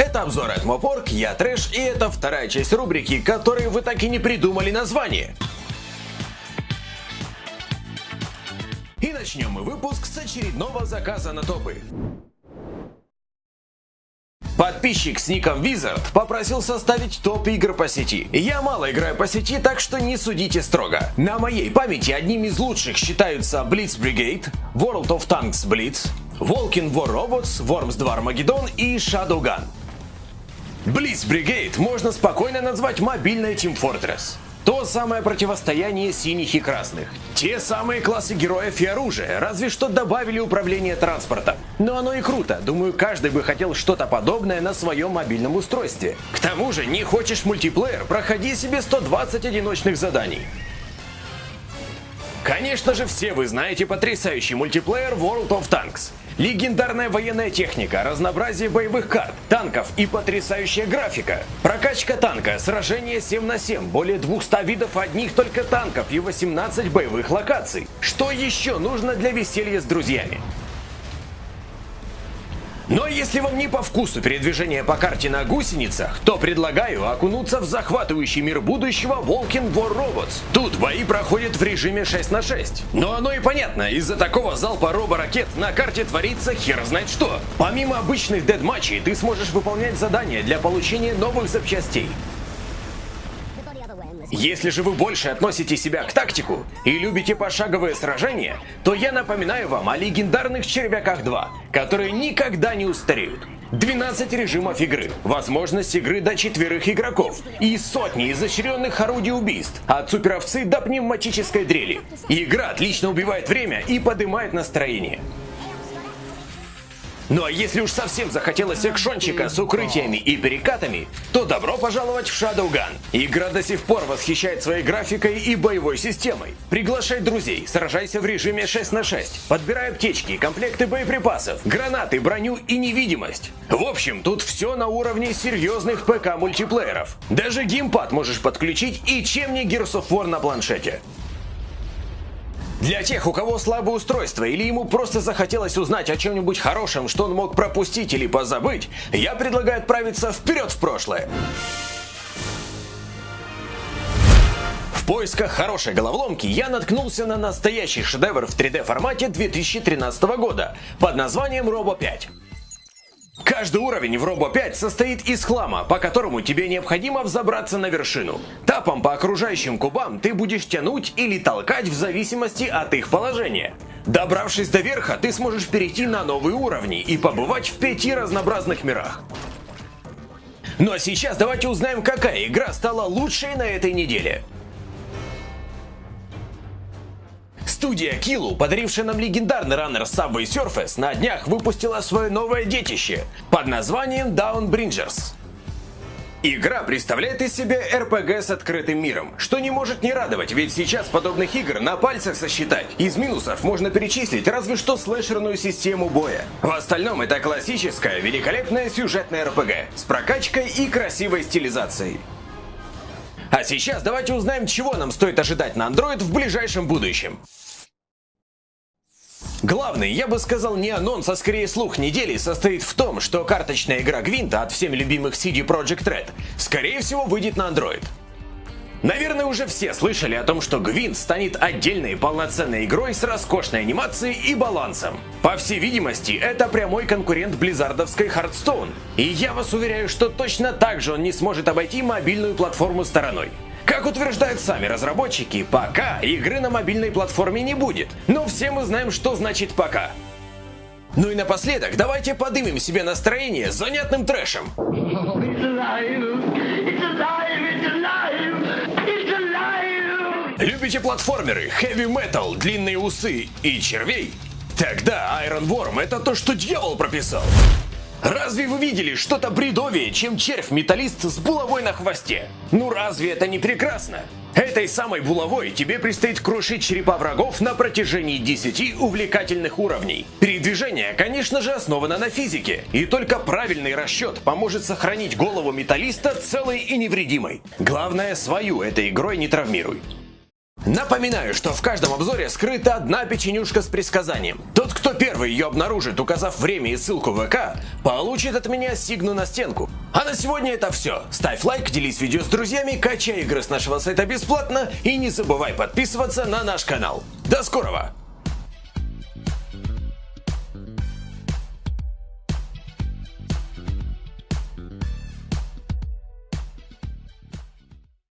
Это обзор от Мопорг, я Трэш, и это вторая часть рубрики, которой вы так и не придумали название. И начнем мы выпуск с очередного заказа на топы. Подписчик с ником Wizard попросил составить топ игр по сети. Я мало играю по сети, так что не судите строго. На моей памяти одними из лучших считаются Blitz Brigade, World of Tanks Blitz, Walking War Robots, Worms 2 Armageddon и Shadowgun. Blitz Brigade можно спокойно назвать мобильной Team Fortress. То самое противостояние синих и красных. Те самые классы героев и оружия, разве что добавили управление транспортом. Но оно и круто, думаю, каждый бы хотел что-то подобное на своем мобильном устройстве. К тому же, не хочешь мультиплеер, проходи себе 120 одиночных заданий. Конечно же, все вы знаете потрясающий мультиплеер World of Tanks. Легендарная военная техника, разнообразие боевых карт, танков и потрясающая графика. Прокачка танка, сражение 7 на 7, более 200 видов одних только танков и 18 боевых локаций. Что еще нужно для веселья с друзьями? Но если вам не по вкусу передвижение по карте на гусеницах, то предлагаю окунуться в захватывающий мир будущего Walking War Robots. Тут бои проходят в режиме 6 на 6. Но оно и понятно, из-за такого залпа роборакет на карте творится хер знает что. Помимо обычных дедматчей, ты сможешь выполнять задания для получения новых запчастей. Если же вы больше относите себя к тактику и любите пошаговые сражения, то я напоминаю вам о легендарных Червяках 2, которые никогда не устареют. 12 режимов игры, возможность игры до четверых игроков и сотни изощренных орудий убийств, от суперовцы до пневматической дрели. Игра отлично убивает время и поднимает настроение. Ну а если уж совсем захотелось экшончика с укрытиями и перекатами, то добро пожаловать в Shadowgun. Игра до сих пор восхищает своей графикой и боевой системой. Приглашай друзей, сражайся в режиме 6 на 6, подбирай аптечки, комплекты боеприпасов, гранаты, броню и невидимость. В общем, тут все на уровне серьезных ПК мультиплееров. Даже геймпад можешь подключить и чем не Gears of War на планшете. Для тех, у кого слабое устройство или ему просто захотелось узнать о чем-нибудь хорошем, что он мог пропустить или позабыть, я предлагаю отправиться вперед в прошлое. В поисках хорошей головоломки я наткнулся на настоящий шедевр в 3D формате 2013 года под названием Robo 5. Каждый уровень в Робо 5 состоит из хлама, по которому тебе необходимо взобраться на вершину. Тапом по окружающим кубам ты будешь тянуть или толкать в зависимости от их положения. Добравшись до верха, ты сможешь перейти на новые уровни и побывать в пяти разнообразных мирах. Ну а сейчас давайте узнаем, какая игра стала лучшей на этой неделе. Студия Kilo, подарившая нам легендарный раннер Subway Surface, на днях выпустила свое новое детище под названием Down Bringers. Игра представляет из себя RPG с открытым миром, что не может не радовать, ведь сейчас подобных игр на пальцах сосчитать. Из минусов можно перечислить разве что слэшерную систему боя. В остальном это классическая, великолепная сюжетная RPG с прокачкой и красивой стилизацией. А сейчас давайте узнаем, чего нам стоит ожидать на Android в ближайшем будущем. Главный, я бы сказал, не анонс, а скорее слух недели состоит в том, что карточная игра Гвинта от всеми любимых CD Projekt Red скорее всего выйдет на Android. Наверное, уже все слышали о том, что Гвинт станет отдельной полноценной игрой с роскошной анимацией и балансом. По всей видимости, это прямой конкурент близзардовской Hearthstone. И я вас уверяю, что точно так же он не сможет обойти мобильную платформу стороной. Как утверждают сами разработчики, пока игры на мобильной платформе не будет. Но все мы знаем, что значит пока. Ну и напоследок, давайте подымем себе настроение занятным трэшем. Любите платформеры, heavy metal, длинные усы и червей? Тогда Iron Worm это то, что дьявол прописал. Разве вы видели что-то бредовее, чем червь-металлист с булавой на хвосте? Ну разве это не прекрасно? Этой самой булавой тебе предстоит крушить черепа врагов на протяжении 10 увлекательных уровней. Передвижение, конечно же, основано на физике, и только правильный расчет поможет сохранить голову металлиста целой и невредимой. Главное, свою этой игрой не травмируй. Напоминаю, что в каждом обзоре скрыта одна печенюшка с предсказанием. Тот, кто первый ее обнаружит, указав время и ссылку в ВК, получит от меня сигну на стенку. А на сегодня это все. Ставь лайк, делись видео с друзьями, качай игры с нашего сайта бесплатно и не забывай подписываться на наш канал. До скорого!